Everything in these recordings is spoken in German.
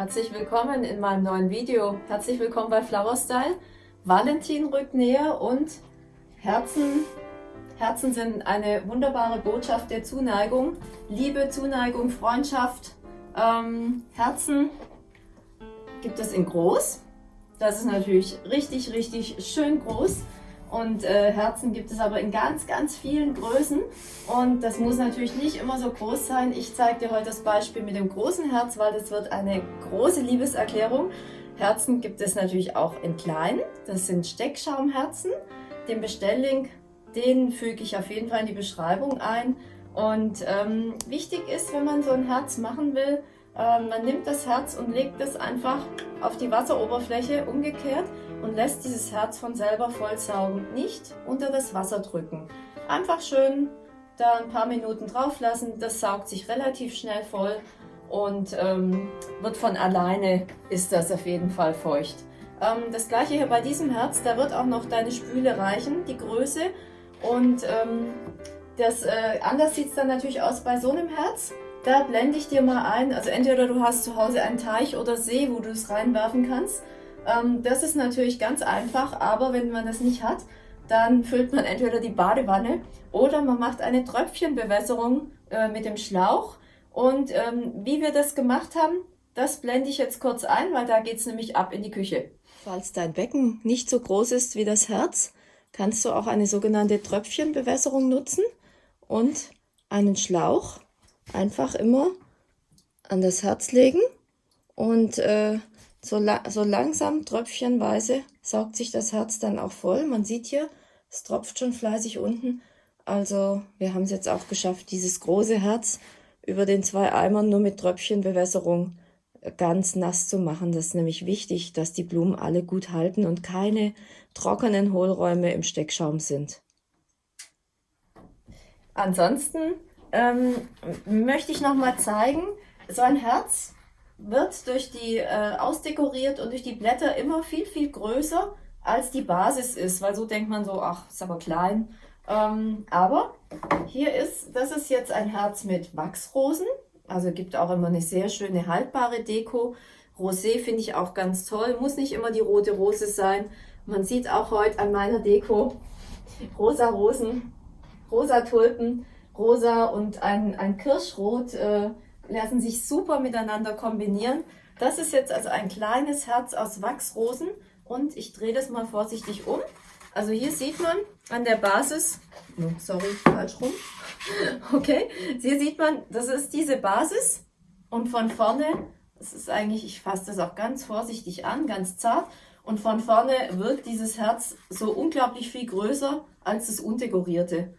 Herzlich willkommen in meinem neuen Video. Herzlich willkommen bei Flower Style. Valentin rückt näher und Herzen, Herzen sind eine wunderbare Botschaft der Zuneigung. Liebe, Zuneigung, Freundschaft. Ähm, Herzen gibt es in groß. Das ist natürlich richtig, richtig schön groß. Und äh, Herzen gibt es aber in ganz, ganz vielen Größen. Und das muss natürlich nicht immer so groß sein. Ich zeige dir heute das Beispiel mit dem großen Herz, weil das wird eine große Liebeserklärung. Herzen gibt es natürlich auch in klein. Das sind Steckschaumherzen. Den Bestelllink, den füge ich auf jeden Fall in die Beschreibung ein. Und ähm, wichtig ist, wenn man so ein Herz machen will, äh, man nimmt das Herz und legt es einfach auf die Wasseroberfläche umgekehrt und lässt dieses Herz von selber vollsaugen, nicht unter das Wasser drücken. Einfach schön da ein paar Minuten drauf lassen, das saugt sich relativ schnell voll und ähm, wird von alleine, ist das auf jeden Fall feucht. Ähm, das gleiche hier bei diesem Herz, da wird auch noch deine Spüle reichen, die Größe und ähm, das, äh, anders sieht es dann natürlich aus bei so einem Herz. Da blende ich dir mal ein, also entweder du hast zu Hause einen Teich oder See, wo du es reinwerfen kannst. Ähm, das ist natürlich ganz einfach, aber wenn man das nicht hat, dann füllt man entweder die Badewanne oder man macht eine Tröpfchenbewässerung äh, mit dem Schlauch. Und ähm, wie wir das gemacht haben, das blende ich jetzt kurz ein, weil da geht es nämlich ab in die Küche. Falls dein Becken nicht so groß ist wie das Herz, kannst du auch eine sogenannte Tröpfchenbewässerung nutzen und einen Schlauch einfach immer an das Herz legen und äh, so, la so langsam, tröpfchenweise, saugt sich das Herz dann auch voll. Man sieht hier, es tropft schon fleißig unten. Also wir haben es jetzt auch geschafft, dieses große Herz über den zwei Eimern nur mit Tröpfchenbewässerung ganz nass zu machen. Das ist nämlich wichtig, dass die Blumen alle gut halten und keine trockenen Hohlräume im Steckschaum sind. Ansonsten ähm, möchte ich noch mal zeigen, so ein Herz wird durch die äh, ausdekoriert und durch die Blätter immer viel, viel größer als die Basis ist, weil so denkt man so, ach, ist aber klein. Ähm, aber hier ist, das ist jetzt ein Herz mit Wachsrosen, also gibt auch immer eine sehr schöne haltbare Deko. Rosé finde ich auch ganz toll, muss nicht immer die rote Rose sein. Man sieht auch heute an meiner Deko rosa Rosen, rosa Tulpen, rosa und ein, ein Kirschrot äh, lassen sich super miteinander kombinieren. Das ist jetzt also ein kleines Herz aus Wachsrosen und ich drehe das mal vorsichtig um. Also hier sieht man an der Basis, oh, sorry, falsch rum, okay, hier sieht man, das ist diese Basis und von vorne, das ist eigentlich, ich fasse das auch ganz vorsichtig an, ganz zart und von vorne wirkt dieses Herz so unglaublich viel größer als das undekorierte.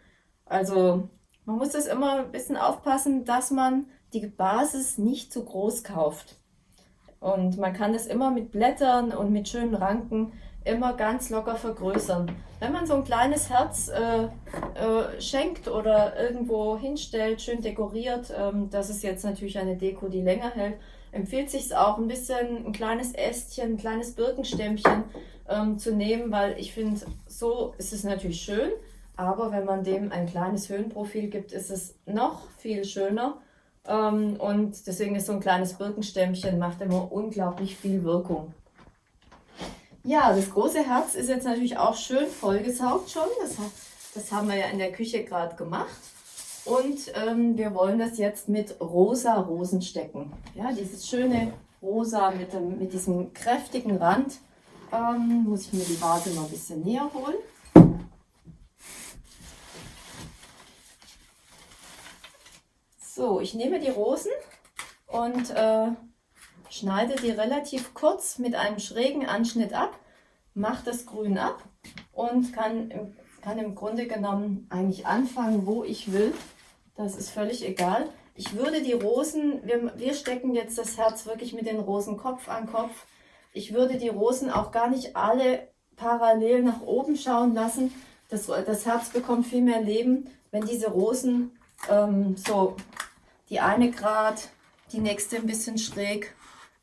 Also man muss das immer ein bisschen aufpassen, dass man die Basis nicht zu groß kauft. Und man kann das immer mit Blättern und mit schönen Ranken immer ganz locker vergrößern. Wenn man so ein kleines Herz äh, äh, schenkt oder irgendwo hinstellt, schön dekoriert, ähm, das ist jetzt natürlich eine Deko, die länger hält, empfiehlt sich auch ein bisschen ein kleines Ästchen, ein kleines Birkenstämmchen ähm, zu nehmen, weil ich finde, so ist es natürlich schön, aber wenn man dem ein kleines Höhenprofil gibt, ist es noch viel schöner und deswegen ist so ein kleines Birkenstämmchen, macht immer unglaublich viel Wirkung. Ja, das große Herz ist jetzt natürlich auch schön vollgesaugt schon. Das, das haben wir ja in der Küche gerade gemacht. Und ähm, wir wollen das jetzt mit rosa Rosen stecken. Ja, dieses schöne rosa mit, dem, mit diesem kräftigen Rand. Ähm, muss ich mir die Vase mal ein bisschen näher holen. So, ich nehme die Rosen und äh, schneide die relativ kurz mit einem schrägen Anschnitt ab, mache das Grün ab und kann, kann im Grunde genommen eigentlich anfangen, wo ich will. Das ist völlig egal. Ich würde die Rosen, wir, wir stecken jetzt das Herz wirklich mit den Rosen Kopf an Kopf. Ich würde die Rosen auch gar nicht alle parallel nach oben schauen lassen. Das, das Herz bekommt viel mehr Leben, wenn diese Rosen ähm, so die eine gerade, die nächste ein bisschen schräg,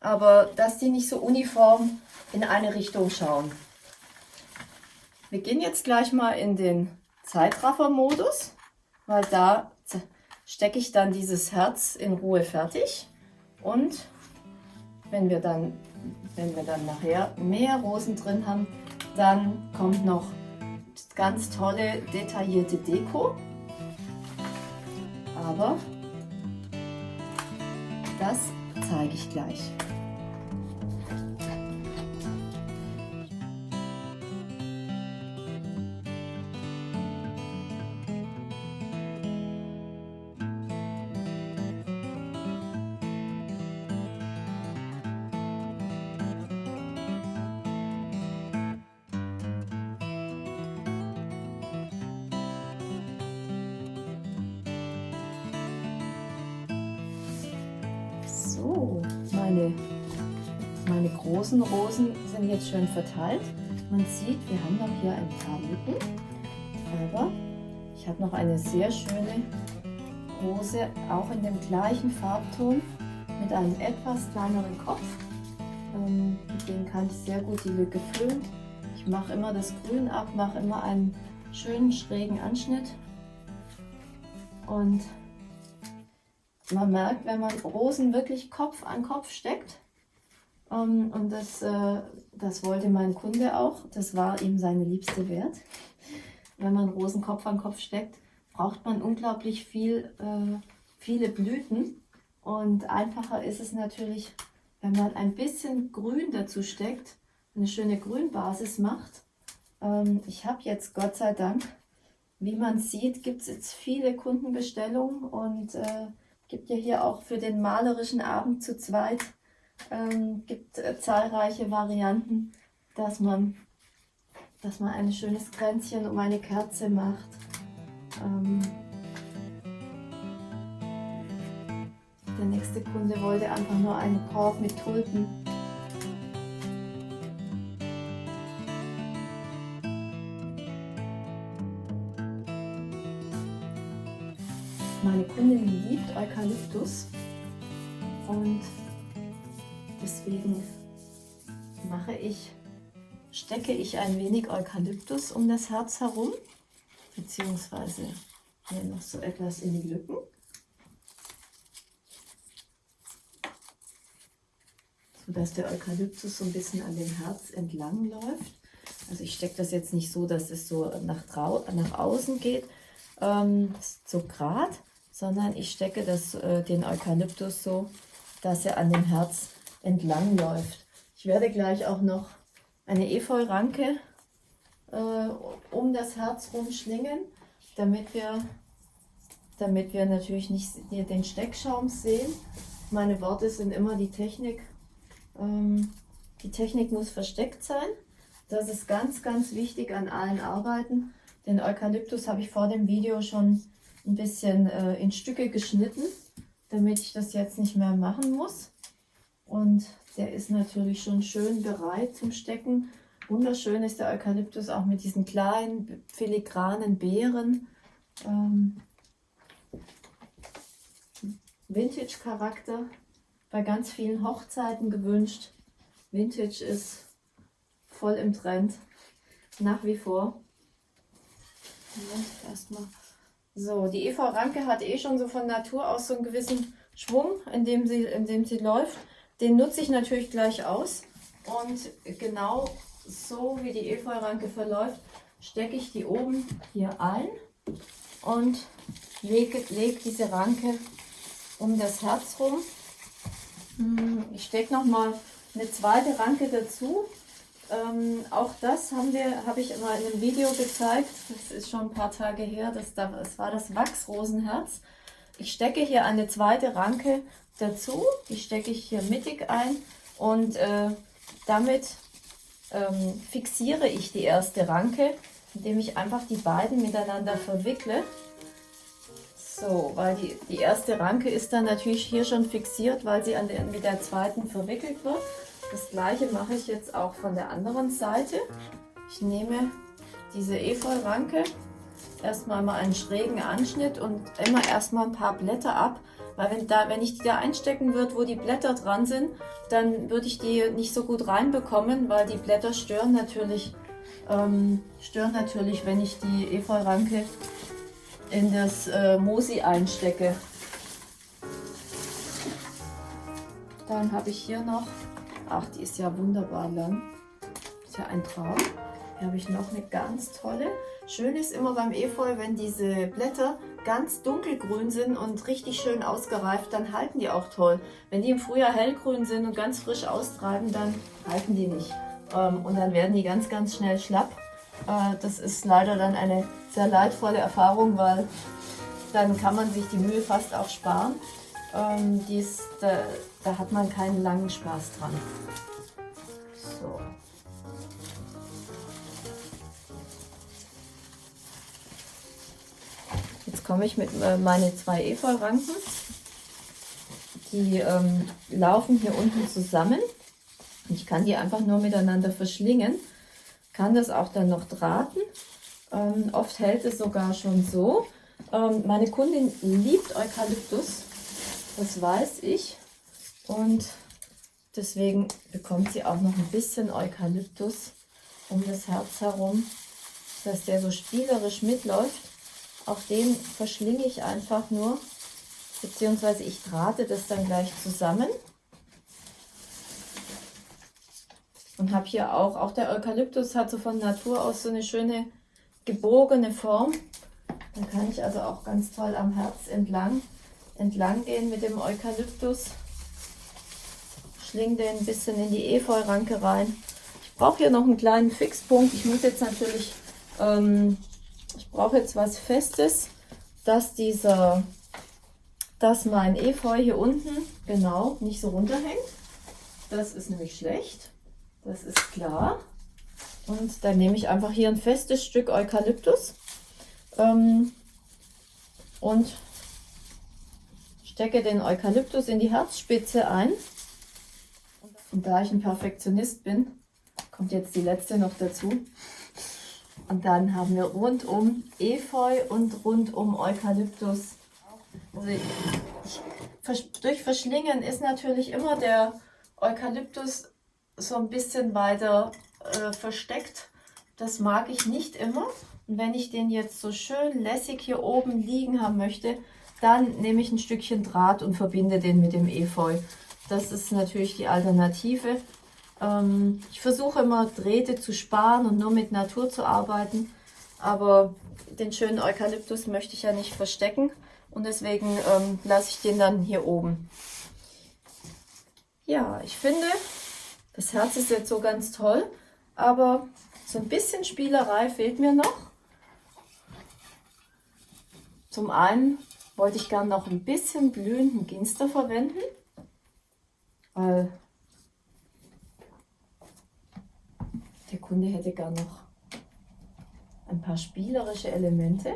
aber dass die nicht so uniform in eine Richtung schauen. Wir gehen jetzt gleich mal in den Zeitraffer-Modus, weil da stecke ich dann dieses Herz in Ruhe fertig und wenn wir dann, wenn wir dann nachher mehr Rosen drin haben, dann kommt noch ganz tolle detaillierte Deko. Aber das zeige ich gleich. Meine, meine großen Rosen sind jetzt schön verteilt. Man sieht, wir haben noch hier ein paar Lücken, aber ich habe noch eine sehr schöne Rose, auch in dem gleichen Farbton, mit einem etwas kleineren Kopf. Ähm, mit dem kann ich sehr gut die Lücke füllen. Ich mache immer das Grün ab, mache immer einen schönen schrägen Anschnitt und man merkt, wenn man Rosen wirklich Kopf an Kopf steckt, um, ähm, und das, äh, das wollte mein Kunde auch, das war ihm seine liebste Wert. Wenn man Rosen Kopf an Kopf steckt, braucht man unglaublich viel, äh, viele Blüten. Und einfacher ist es natürlich, wenn man ein bisschen Grün dazu steckt, eine schöne Grünbasis macht. Ähm, ich habe jetzt Gott sei Dank, wie man sieht, gibt es jetzt viele Kundenbestellungen und äh, Gibt ja hier auch für den malerischen Abend zu zweit ähm, gibt äh, zahlreiche Varianten, dass man, dass man ein schönes Kränzchen um eine Kerze macht. Ähm, der nächste Kunde wollte einfach nur einen Korb mit Tulpen Meine Kundin liebt Eukalyptus und deswegen mache ich, stecke ich ein wenig Eukalyptus um das Herz herum, beziehungsweise hier noch so etwas in die Lücken. sodass der Eukalyptus so ein bisschen an dem Herz entlang läuft. Also ich stecke das jetzt nicht so, dass es so nach, nach außen geht, ähm, so grad, sondern ich stecke das, äh, den Eukalyptus so, dass er an dem Herz entlang läuft. Ich werde gleich auch noch eine Efeu-Ranke äh, um das Herz rumschlingen, damit wir, damit wir natürlich nicht den Steckschaum sehen. Meine Worte sind immer die Technik. Ähm, die Technik muss versteckt sein. Das ist ganz, ganz wichtig an allen Arbeiten. Den Eukalyptus habe ich vor dem Video schon ein bisschen äh, in Stücke geschnitten, damit ich das jetzt nicht mehr machen muss. Und der ist natürlich schon schön bereit zum Stecken. Wunderschön ist der Eukalyptus auch mit diesen kleinen filigranen Beeren. Ähm, Vintage-Charakter bei ganz vielen Hochzeiten gewünscht. Vintage ist voll im Trend, nach wie vor. Erstmal so, die Eva Ranke hat eh schon so von Natur aus so einen gewissen Schwung, in dem sie, in dem sie läuft. Den nutze ich natürlich gleich aus. Und genau so wie die Efeu-Ranke verläuft, stecke ich die oben hier ein und lege, lege diese Ranke um das Herz rum. Hm, ich stecke nochmal eine zweite Ranke dazu, ähm, auch das haben wir, habe ich immer in einem Video gezeigt. Das ist schon ein paar Tage her. Das, das war das Wachsrosenherz. Ich stecke hier eine zweite Ranke dazu. Die stecke ich hier mittig ein und äh, damit ähm, fixiere ich die erste Ranke, indem ich einfach die beiden miteinander verwickle. So, weil die, die erste Ranke ist dann natürlich hier schon fixiert, weil sie an der, mit der zweiten verwickelt wird. Das gleiche mache ich jetzt auch von der anderen Seite. Ich nehme diese Efeu-Ranke, erstmal mal einen schrägen Anschnitt und immer erstmal ein paar Blätter ab, weil wenn, da, wenn ich die da einstecken würde, wo die Blätter dran sind, dann würde ich die nicht so gut reinbekommen, weil die Blätter stören natürlich, ähm, stören natürlich wenn ich die Efeu-Ranke in das äh, Mosi einstecke. Dann habe ich hier noch, ach, die ist ja wunderbar lang. Ist ja ein Traum. Hier habe ich noch eine ganz tolle. Schön ist immer beim Efeu, wenn diese Blätter ganz dunkelgrün sind und richtig schön ausgereift, dann halten die auch toll. Wenn die im Frühjahr hellgrün sind und ganz frisch austreiben, dann halten die nicht. Ähm, und dann werden die ganz, ganz schnell schlapp. Äh, das ist leider dann eine sehr leidvolle Erfahrung, weil dann kann man sich die Mühe fast auch sparen. Ähm, dies, da, da hat man keinen langen Spaß dran. So. Jetzt komme ich mit äh, meine zwei Efeu-Ranken. Die ähm, laufen hier unten zusammen. Ich kann die einfach nur miteinander verschlingen. Kann das auch dann noch drahten. Ähm, oft hält es sogar schon so. Ähm, meine Kundin liebt Eukalyptus, das weiß ich. Und deswegen bekommt sie auch noch ein bisschen Eukalyptus um das Herz herum, dass der so spielerisch mitläuft. Auch den verschlinge ich einfach nur, beziehungsweise ich drahte das dann gleich zusammen. Und habe hier auch, auch der Eukalyptus hat so von Natur aus so eine schöne gebogene Form. Dann kann ich also auch ganz toll am Herz entlang, entlang gehen mit dem Eukalyptus. Schling den ein bisschen in die Efeu-Ranke rein. Ich brauche hier noch einen kleinen Fixpunkt. Ich muss jetzt natürlich, ähm, ich brauche jetzt was Festes, dass dieser, dass mein Efeu hier unten genau nicht so runterhängt. Das ist nämlich schlecht. Das ist klar. Und dann nehme ich einfach hier ein festes Stück Eukalyptus ähm, und stecke den Eukalyptus in die Herzspitze ein. Und da ich ein Perfektionist bin, kommt jetzt die letzte noch dazu. Und dann haben wir rundum Efeu und rundum Eukalyptus. Also durch Verschlingen ist natürlich immer der Eukalyptus so ein bisschen weiter äh, versteckt. Das mag ich nicht immer. Und wenn ich den jetzt so schön lässig hier oben liegen haben möchte, dann nehme ich ein Stückchen Draht und verbinde den mit dem Efeu. Das ist natürlich die Alternative. Ähm, ich versuche immer Drähte zu sparen und nur mit Natur zu arbeiten. Aber den schönen Eukalyptus möchte ich ja nicht verstecken. Und deswegen ähm, lasse ich den dann hier oben. Ja, ich finde, das Herz ist jetzt so ganz toll. Aber so ein bisschen Spielerei fehlt mir noch. Zum einen wollte ich gerne noch ein bisschen blühenden Ginster verwenden, weil der Kunde hätte gern noch ein paar spielerische Elemente.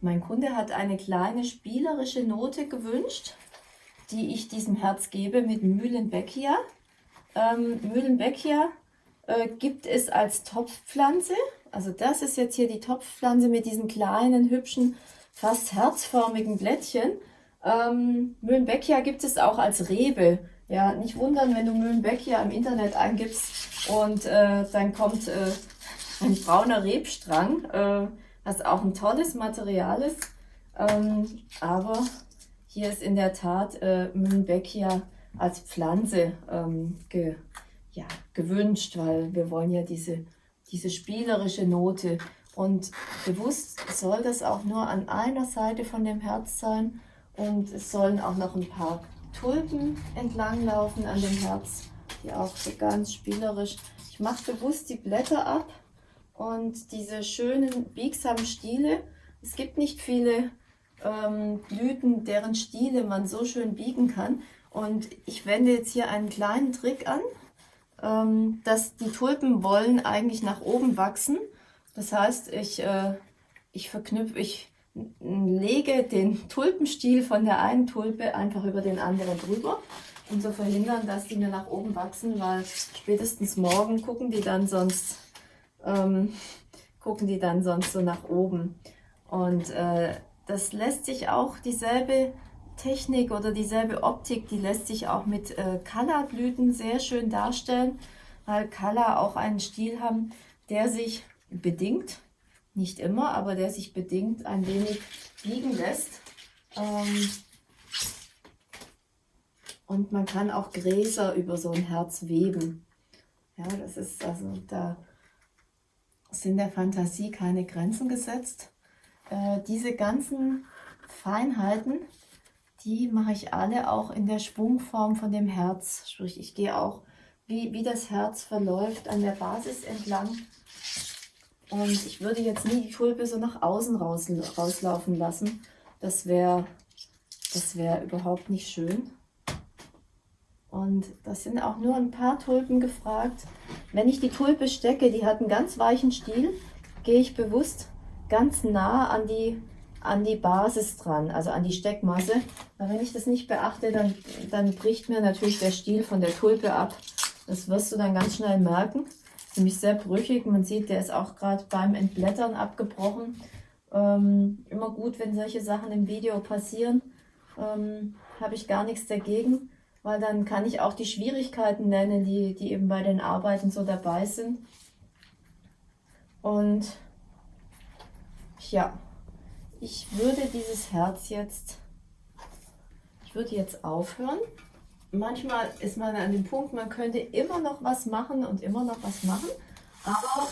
Mein Kunde hat eine kleine spielerische Note gewünscht die ich diesem Herz gebe mit Mühlenbeckia. Ähm, Mühlenbeckia äh, gibt es als Topfpflanze. Also das ist jetzt hier die Topfpflanze mit diesen kleinen, hübschen, fast herzförmigen Blättchen. Ähm, Mühlenbeckia gibt es auch als Rebe. Ja, nicht wundern, wenn du Mühlenbeckia im Internet eingibst und äh, dann kommt äh, ein brauner Rebstrang, äh, was auch ein tolles Material ist. Ähm, aber hier ist in der Tat äh, Mühlenbeckia als Pflanze ähm, ge, ja, gewünscht, weil wir wollen ja diese, diese spielerische Note. Und bewusst soll das auch nur an einer Seite von dem Herz sein. Und es sollen auch noch ein paar Tulpen entlanglaufen an dem Herz, die auch so ganz spielerisch. Ich mache bewusst die Blätter ab und diese schönen biegsamen Stiele. Es gibt nicht viele ähm, Blüten, deren Stiele man so schön biegen kann. Und ich wende jetzt hier einen kleinen Trick an, ähm, dass die Tulpen wollen eigentlich nach oben wachsen. Das heißt, ich, äh, ich verknüpfe, ich lege den Tulpenstiel von der einen Tulpe einfach über den anderen drüber, um zu verhindern, dass die mir nach oben wachsen, weil spätestens morgen gucken die dann sonst, ähm, gucken die dann sonst so nach oben. Und äh, das lässt sich auch dieselbe Technik oder dieselbe Optik, die lässt sich auch mit äh, Colorblüten sehr schön darstellen, weil Color auch einen Stil haben, der sich bedingt, nicht immer, aber der sich bedingt ein wenig biegen lässt. Ähm, und man kann auch Gräser über so ein Herz weben. Ja, das ist also, da sind der Fantasie keine Grenzen gesetzt. Äh, diese ganzen Feinheiten, die mache ich alle auch in der Schwungform von dem Herz. Sprich, ich gehe auch, wie, wie das Herz verläuft, an der Basis entlang. Und ich würde jetzt nie die Tulpe so nach außen raus, rauslaufen lassen. Das wäre das wär überhaupt nicht schön. Und das sind auch nur ein paar Tulpen gefragt. Wenn ich die Tulpe stecke, die hat einen ganz weichen Stiel, gehe ich bewusst ganz nah an die, an die Basis dran, also an die Steckmasse. Weil wenn ich das nicht beachte, dann, dann bricht mir natürlich der Stiel von der Tulpe ab. Das wirst du dann ganz schnell merken. Ist nämlich sehr brüchig. Man sieht, der ist auch gerade beim Entblättern abgebrochen. Ähm, immer gut, wenn solche Sachen im Video passieren. Ähm, Habe ich gar nichts dagegen weil dann kann ich auch die Schwierigkeiten nennen, die, die eben bei den Arbeiten so dabei sind. Und ja, ich würde dieses Herz jetzt, ich würde jetzt aufhören. Manchmal ist man an dem Punkt, man könnte immer noch was machen und immer noch was machen, aber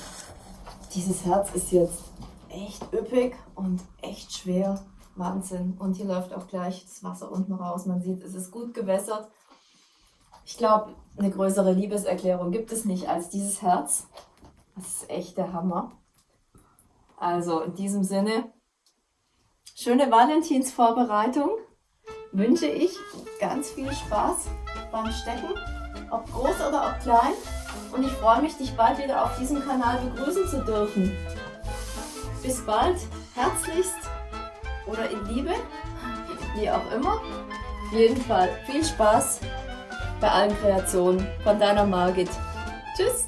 dieses Herz ist jetzt echt üppig und echt schwer. Wahnsinn. Und hier läuft auch gleich das Wasser unten raus. Man sieht, es ist gut gewässert. Ich glaube, eine größere Liebeserklärung gibt es nicht als dieses Herz. Das ist echt der Hammer. Also in diesem Sinne, schöne Valentinsvorbereitung wünsche ich ganz viel Spaß beim Stecken, ob groß oder ob klein. Und ich freue mich, dich bald wieder auf diesem Kanal begrüßen zu dürfen. Bis bald, herzlichst oder in Liebe, wie auch immer. Auf jeden Fall viel Spaß bei allen Kreationen von deiner Margit. Tschüss!